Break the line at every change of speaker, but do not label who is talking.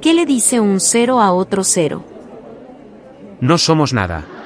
¿Qué le dice un cero a otro cero?
No somos nada.